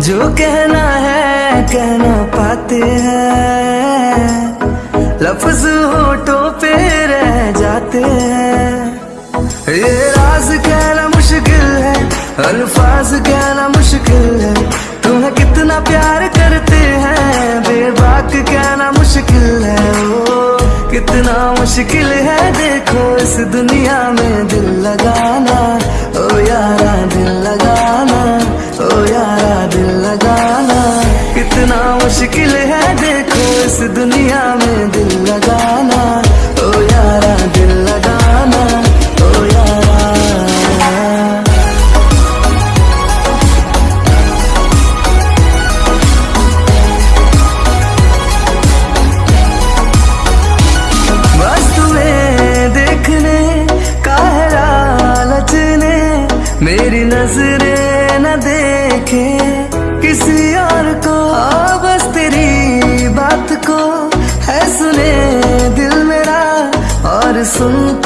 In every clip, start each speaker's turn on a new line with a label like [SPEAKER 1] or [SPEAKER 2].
[SPEAKER 1] जो कहना है, कहना पाते हैं। लफ्ज होठों पे रह जाते हैं। ये राज कहना मुश्किल है, अल्फाज कहना मुश्किल है। तुम्हें कितना प्यार करते हैं, बेबाक कहना मुश्किल है। ओ, कितना मुश्किल है, देखो इस दुनिया में दिल लगाना। नज़रें न देखे किसी और को। आ, बस तेरी बात को है सुने दिल मेरा और सुनता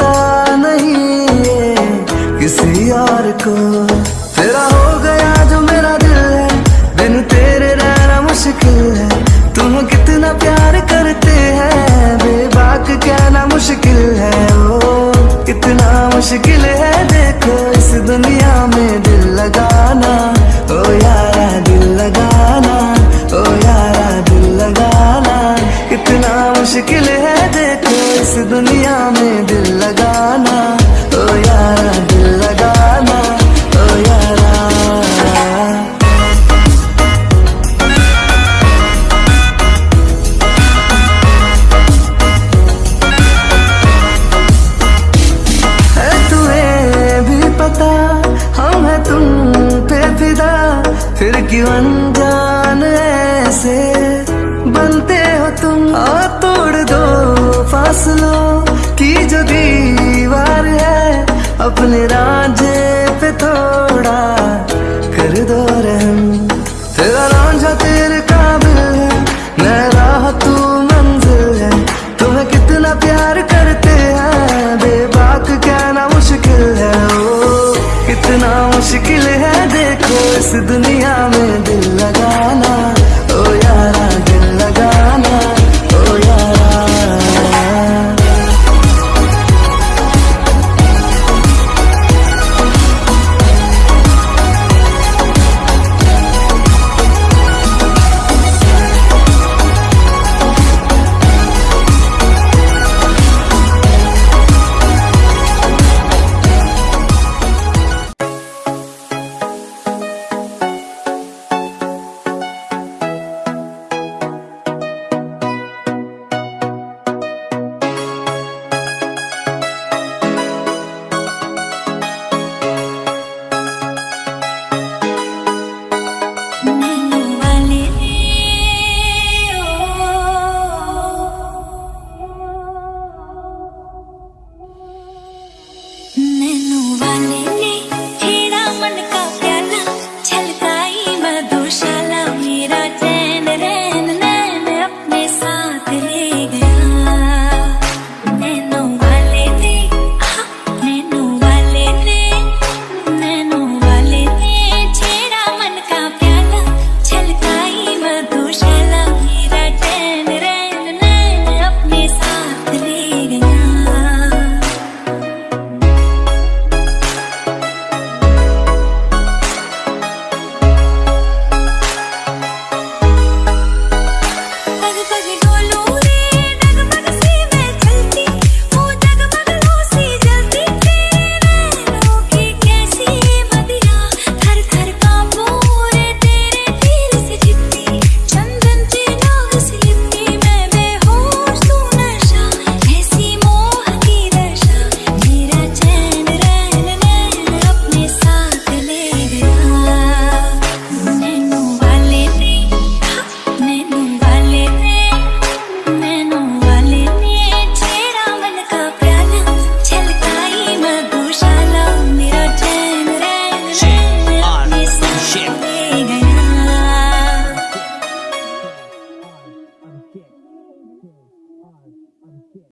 [SPEAKER 1] मुश्किल है देखो, इस दुनिया में दिल लगाना। ओ यारा, दिल लगाना। ओ यारा, दिल लगाना। कितना मुश्किल है बनते हो तुम। आ तोड़ दो फासलों की जो दीवार है। अपने राज